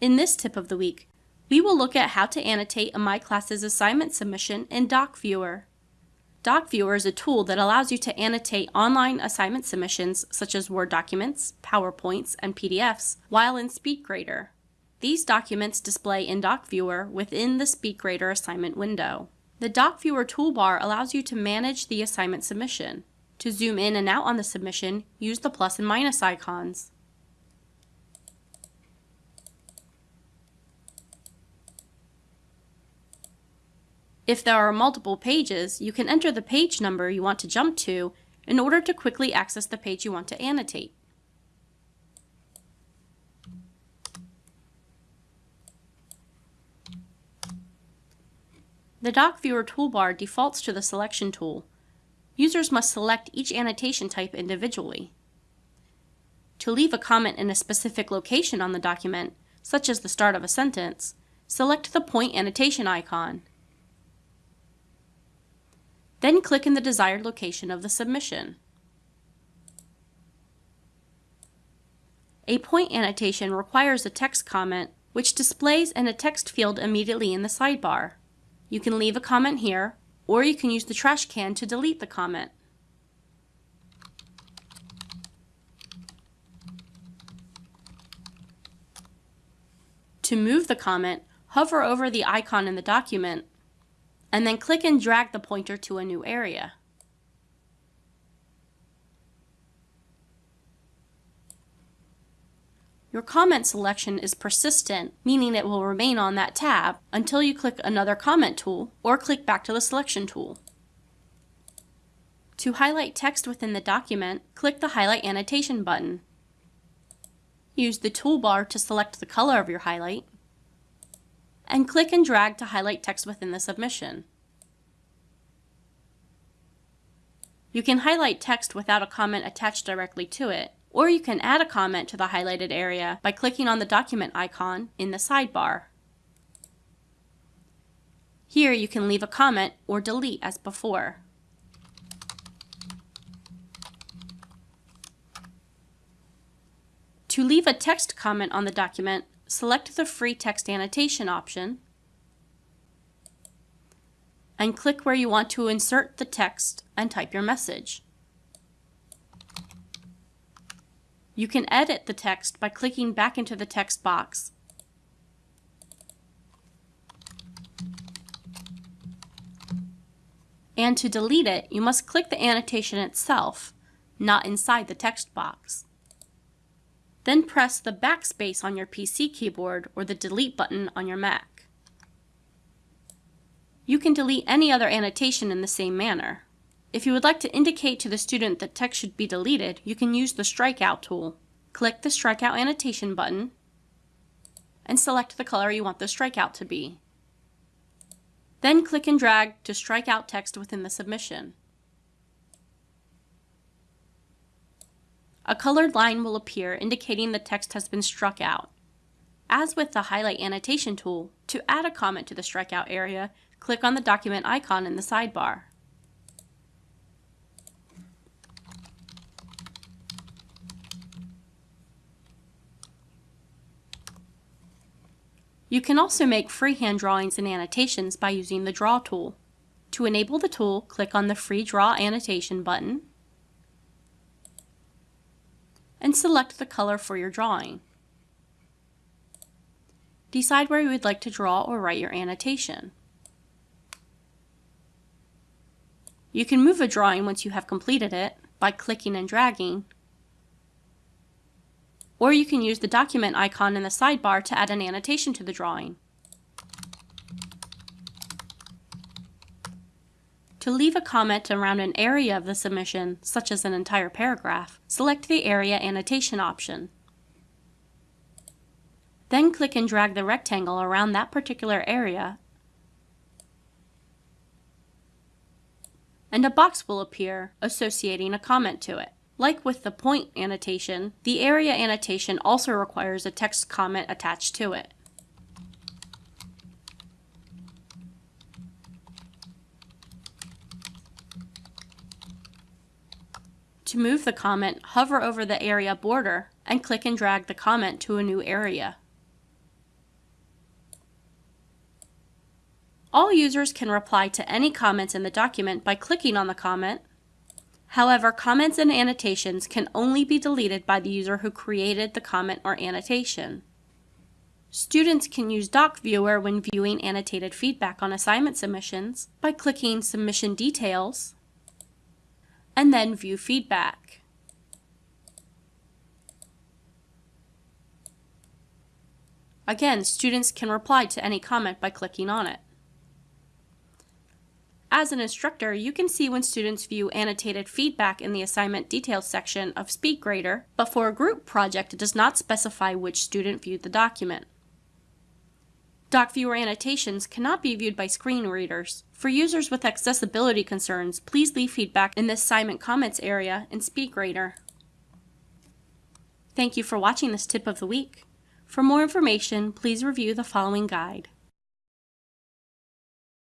In this tip of the week, we will look at how to annotate a My Classes assignment submission in DocViewer. DocViewer is a tool that allows you to annotate online assignment submissions such as Word documents, PowerPoints, and PDFs while in SpeedGrader. These documents display in DocViewer within the SpeedGrader assignment window. The DocViewer toolbar allows you to manage the assignment submission. To zoom in and out on the submission, use the plus and minus icons. If there are multiple pages, you can enter the page number you want to jump to in order to quickly access the page you want to annotate. The DocViewer toolbar defaults to the selection tool. Users must select each annotation type individually. To leave a comment in a specific location on the document, such as the start of a sentence, select the point annotation icon. Then click in the desired location of the submission. A point annotation requires a text comment which displays in a text field immediately in the sidebar. You can leave a comment here, or you can use the trash can to delete the comment. To move the comment, hover over the icon in the document and then click and drag the pointer to a new area. Your comment selection is persistent, meaning it will remain on that tab until you click another comment tool or click back to the selection tool. To highlight text within the document, click the Highlight Annotation button. Use the toolbar to select the color of your highlight and click and drag to highlight text within the submission. You can highlight text without a comment attached directly to it, or you can add a comment to the highlighted area by clicking on the document icon in the sidebar. Here you can leave a comment or delete as before. To leave a text comment on the document, select the Free Text Annotation option and click where you want to insert the text and type your message. You can edit the text by clicking back into the text box. And to delete it, you must click the annotation itself, not inside the text box. Then press the backspace on your PC keyboard or the delete button on your Mac. You can delete any other annotation in the same manner. If you would like to indicate to the student that text should be deleted, you can use the strikeout tool. Click the strikeout annotation button and select the color you want the strikeout to be. Then click and drag to strike out text within the submission. a colored line will appear indicating the text has been struck out. As with the Highlight Annotation tool, to add a comment to the strikeout area, click on the document icon in the sidebar. You can also make freehand drawings and annotations by using the Draw tool. To enable the tool, click on the Free Draw Annotation button and select the color for your drawing. Decide where you would like to draw or write your annotation. You can move a drawing once you have completed it by clicking and dragging, or you can use the document icon in the sidebar to add an annotation to the drawing. To leave a comment around an area of the submission, such as an entire paragraph, select the Area Annotation option. Then click and drag the rectangle around that particular area and a box will appear associating a comment to it. Like with the point annotation, the area annotation also requires a text comment attached to it. To move the comment, hover over the area border and click and drag the comment to a new area. All users can reply to any comments in the document by clicking on the comment. However, comments and annotations can only be deleted by the user who created the comment or annotation. Students can use DocViewer when viewing annotated feedback on assignment submissions by clicking Submission Details and then View Feedback. Again, students can reply to any comment by clicking on it. As an instructor, you can see when students view annotated feedback in the assignment details section of SpeedGrader, but for a group project it does not specify which student viewed the document. DocViewer annotations cannot be viewed by screen readers. For users with accessibility concerns, please leave feedback in the assignment comments area in SpeedGrader. Thank you for watching this tip of the week. For more information, please review the following guide.